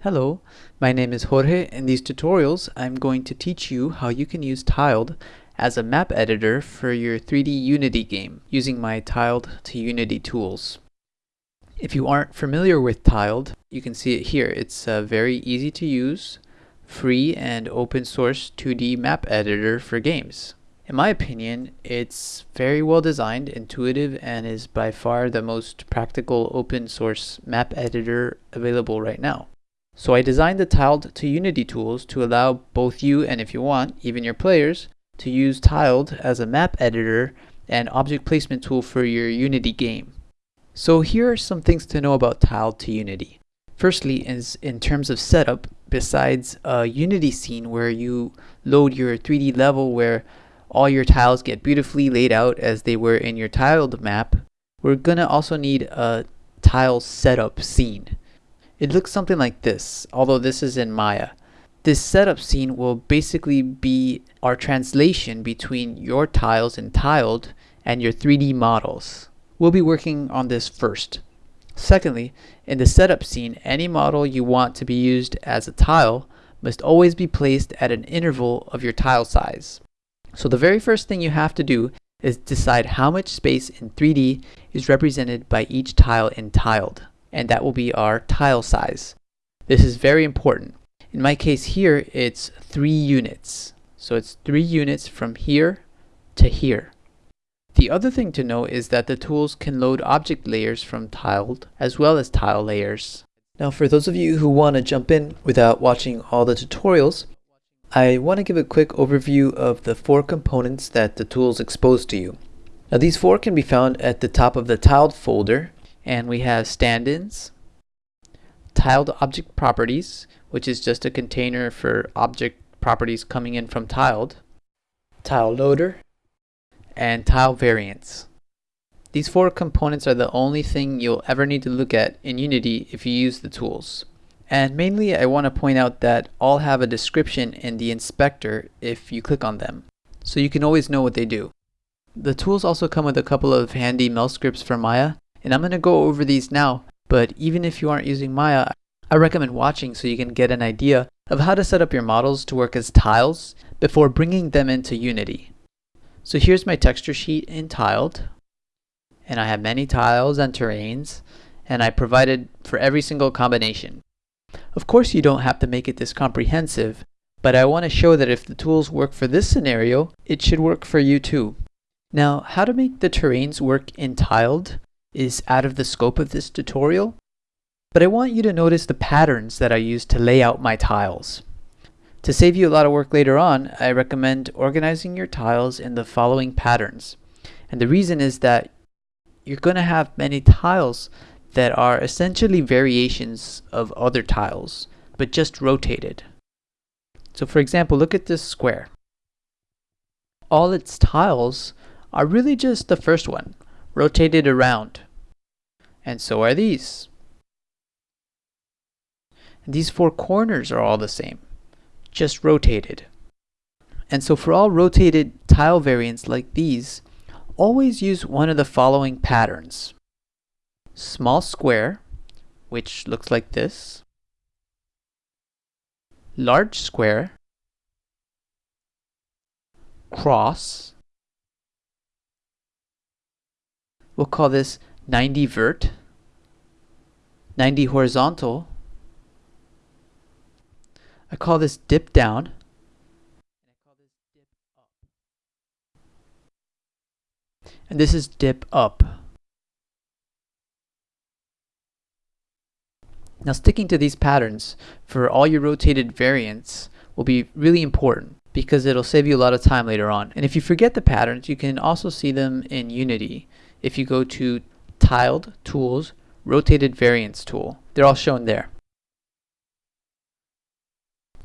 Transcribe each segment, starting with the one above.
Hello, my name is Jorge. In these tutorials, I'm going to teach you how you can use Tiled as a map editor for your 3D Unity game using my Tiled to Unity tools. If you aren't familiar with Tiled, you can see it here. It's a very easy to use, free and open source 2D map editor for games. In my opinion, it's very well designed, intuitive, and is by far the most practical open source map editor available right now. So I designed the Tiled to Unity tools to allow both you and if you want, even your players, to use Tiled as a map editor and object placement tool for your Unity game. So here are some things to know about Tiled to Unity. Firstly is in terms of setup, besides a Unity scene where you load your 3D level where all your tiles get beautifully laid out as they were in your tiled map, we're gonna also need a tile setup scene. It looks something like this, although this is in Maya. This setup scene will basically be our translation between your tiles in Tiled and your 3D models. We'll be working on this first. Secondly, in the setup scene, any model you want to be used as a tile must always be placed at an interval of your tile size. So the very first thing you have to do is decide how much space in 3D is represented by each tile in Tiled and that will be our tile size. This is very important. In my case here, it's three units. So it's three units from here to here. The other thing to know is that the tools can load object layers from tiled as well as tile layers. Now for those of you who want to jump in without watching all the tutorials, I want to give a quick overview of the four components that the tools expose to you. Now these four can be found at the top of the tiled folder and we have stand-ins, tiled object properties, which is just a container for object properties coming in from tiled, tile loader, and tile variants. These four components are the only thing you'll ever need to look at in Unity if you use the tools. And mainly I want to point out that all have a description in the inspector if you click on them, so you can always know what they do. The tools also come with a couple of handy mel scripts for Maya and I'm going to go over these now, but even if you aren't using Maya, I recommend watching so you can get an idea of how to set up your models to work as tiles before bringing them into Unity. So here's my texture sheet in Tiled, and I have many tiles and terrains, and I provided for every single combination. Of course you don't have to make it this comprehensive, but I want to show that if the tools work for this scenario, it should work for you too. Now, how to make the terrains work in Tiled is out of the scope of this tutorial, but I want you to notice the patterns that I use to lay out my tiles. To save you a lot of work later on, I recommend organizing your tiles in the following patterns. And the reason is that you're going to have many tiles that are essentially variations of other tiles, but just rotated. So for example, look at this square. All its tiles are really just the first one, rotated around and so are these. These four corners are all the same, just rotated. And so for all rotated tile variants like these, always use one of the following patterns. Small square, which looks like this. Large square. Cross. We'll call this 90 vert, 90 horizontal. I call this dip down. And this is dip up. Now sticking to these patterns for all your rotated variants will be really important because it'll save you a lot of time later on. And if you forget the patterns, you can also see them in Unity. If you go to tiled tools, rotated variance tool. They're all shown there.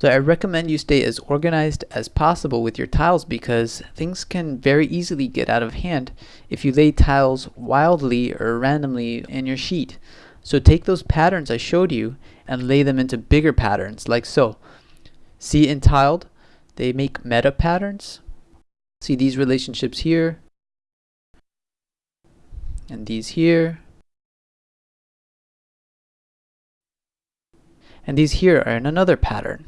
So I recommend you stay as organized as possible with your tiles because things can very easily get out of hand if you lay tiles wildly or randomly in your sheet. So take those patterns I showed you and lay them into bigger patterns like so. See in tiled, they make meta patterns. See these relationships here, and these here. and these here are in another pattern.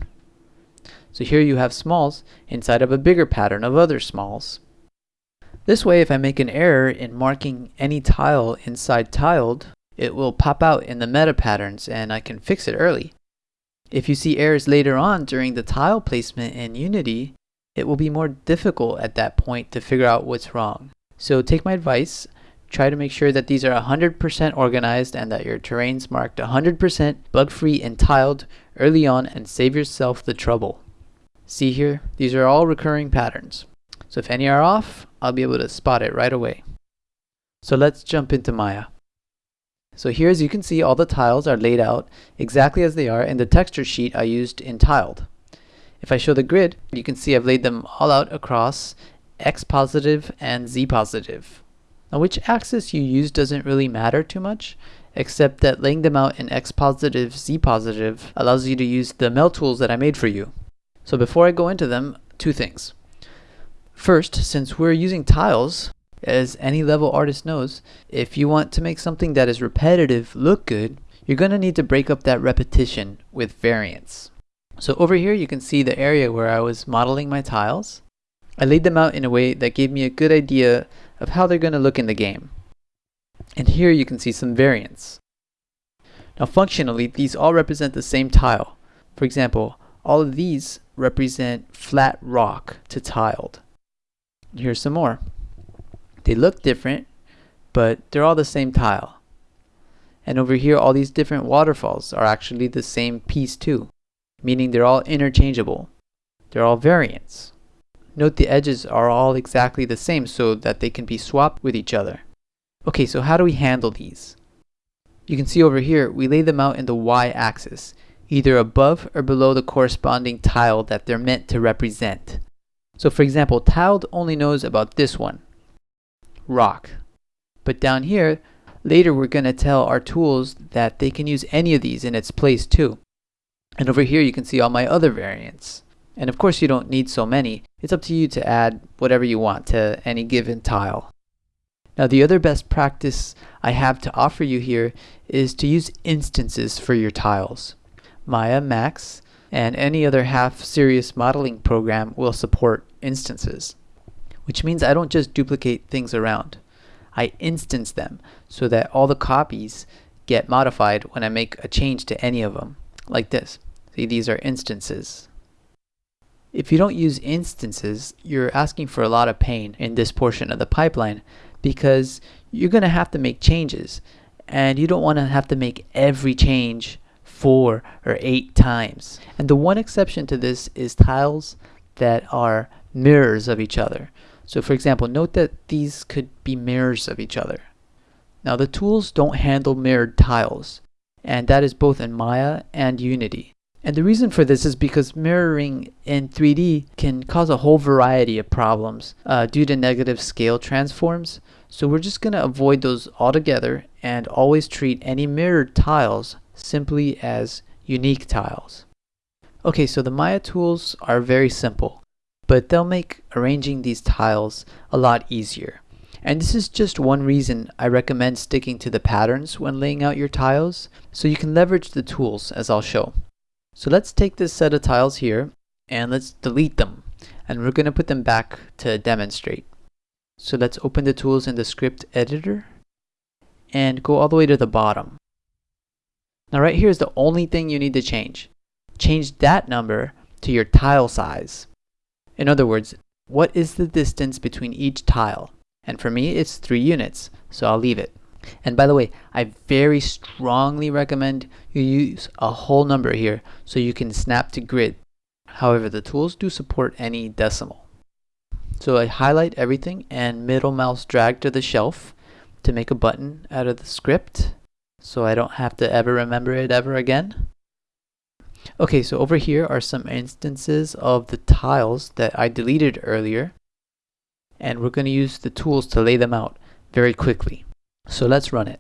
So here you have smalls inside of a bigger pattern of other smalls. This way, if I make an error in marking any tile inside tiled, it will pop out in the meta patterns and I can fix it early. If you see errors later on during the tile placement in Unity, it will be more difficult at that point to figure out what's wrong. So take my advice, try to make sure that these are 100% organized and that your terrain's marked 100% bug-free and tiled early on and save yourself the trouble. See here, these are all recurring patterns. So if any are off, I'll be able to spot it right away. So let's jump into Maya. So here as you can see all the tiles are laid out exactly as they are in the texture sheet I used in Tiled. If I show the grid, you can see I've laid them all out across x positive and z positive. Now which axis you use doesn't really matter too much, except that laying them out in x positive, z positive allows you to use the mel tools that I made for you. So before I go into them, two things. First, since we're using tiles, as any level artist knows, if you want to make something that is repetitive look good, you're going to need to break up that repetition with variance. So over here you can see the area where I was modeling my tiles. I laid them out in a way that gave me a good idea of how they're going to look in the game. And here you can see some variants. Now functionally, these all represent the same tile. For example, all of these represent flat rock to tiled. Here's some more. They look different, but they're all the same tile. And over here, all these different waterfalls are actually the same piece too, meaning they're all interchangeable. They're all variants. Note the edges are all exactly the same so that they can be swapped with each other. Okay, so how do we handle these? You can see over here, we lay them out in the y-axis, either above or below the corresponding tile that they're meant to represent. So for example, tiled only knows about this one, rock. But down here, later we're going to tell our tools that they can use any of these in its place too. And over here you can see all my other variants. And of course you don't need so many. It's up to you to add whatever you want to any given tile. Now the other best practice I have to offer you here is to use instances for your tiles. Maya, Max, and any other half-serious modeling program will support instances which means I don't just duplicate things around. I instance them so that all the copies get modified when I make a change to any of them, like this. See, these are instances. If you don't use instances, you're asking for a lot of pain in this portion of the pipeline because you're going to have to make changes and you don't want to have to make every change four or eight times. And the one exception to this is tiles that are mirrors of each other. So for example, note that these could be mirrors of each other. Now the tools don't handle mirrored tiles, and that is both in Maya and Unity. And the reason for this is because mirroring in 3D can cause a whole variety of problems uh, due to negative scale transforms. So we're just going to avoid those altogether and always treat any mirrored tiles simply as unique tiles. Okay, so the Maya tools are very simple but they'll make arranging these tiles a lot easier. And this is just one reason I recommend sticking to the patterns when laying out your tiles, so you can leverage the tools as I'll show. So let's take this set of tiles here, and let's delete them, and we're going to put them back to demonstrate. So let's open the tools in the script editor, and go all the way to the bottom. Now right here is the only thing you need to change. Change that number to your tile size. In other words, what is the distance between each tile? And for me, it's 3 units, so I'll leave it. And by the way, I very strongly recommend you use a whole number here so you can snap to grid. However, the tools do support any decimal. So I highlight everything and middle mouse drag to the shelf to make a button out of the script so I don't have to ever remember it ever again. Okay, so over here are some instances of the tiles that I deleted earlier. And we're going to use the tools to lay them out very quickly. So let's run it.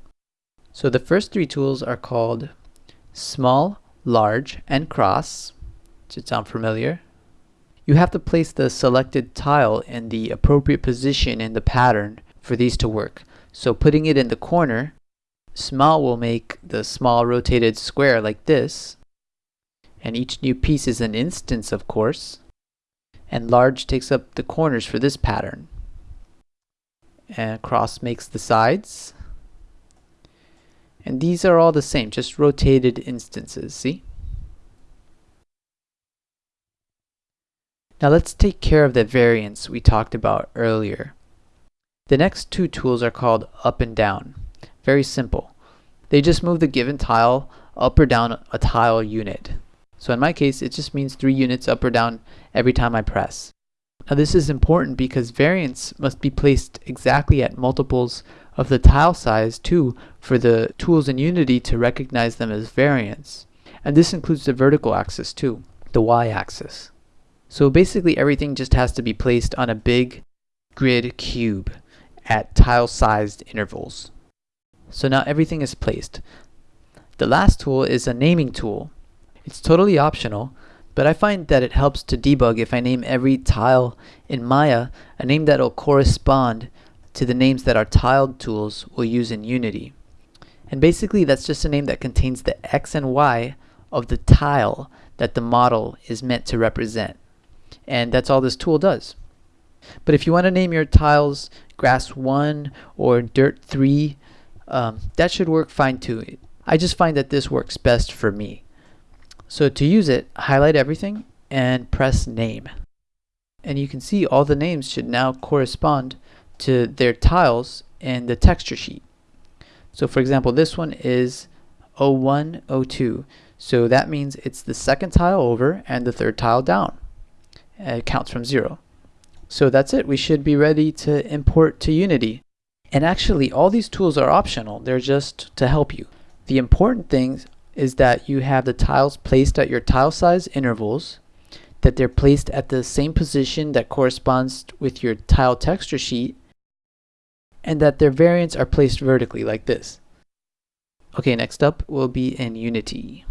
So the first three tools are called small, large, and cross. Should sound familiar. You have to place the selected tile in the appropriate position in the pattern for these to work. So putting it in the corner, small will make the small rotated square like this, And each new piece is an instance, of course. And large takes up the corners for this pattern. And cross makes the sides. And these are all the same, just rotated instances, see? Now let's take care of the variance we talked about earlier. The next two tools are called up and down. Very simple. They just move the given tile up or down a tile unit. So in my case, it just means three units up or down every time I press. Now this is important because variance must be placed exactly at multiples of the tile size too for the tools in Unity to recognize them as variants. And this includes the vertical axis too, the y-axis. So basically everything just has to be placed on a big grid cube at tile-sized intervals. So now everything is placed. The last tool is a naming tool. It's totally optional, but I find that it helps to debug if I name every tile in Maya a name that will correspond to the names that our tiled tools will use in Unity. And basically that's just a name that contains the x and y of the tile that the model is meant to represent. And that's all this tool does. But if you want to name your tiles grass 1 or dirt 3, um, that should work fine too. I just find that this works best for me. So to use it, highlight everything and press name. And you can see all the names should now correspond to their tiles in the texture sheet. So for example, this one is 01, 02. So that means it's the second tile over and the third tile down. It counts from zero. So that's it. We should be ready to import to Unity. And actually, all these tools are optional. They're just to help you. The important thing is that you have the tiles placed at your tile size intervals, that they're placed at the same position that corresponds with your tile texture sheet, and that their variants are placed vertically like this. Okay, next up will be in Unity.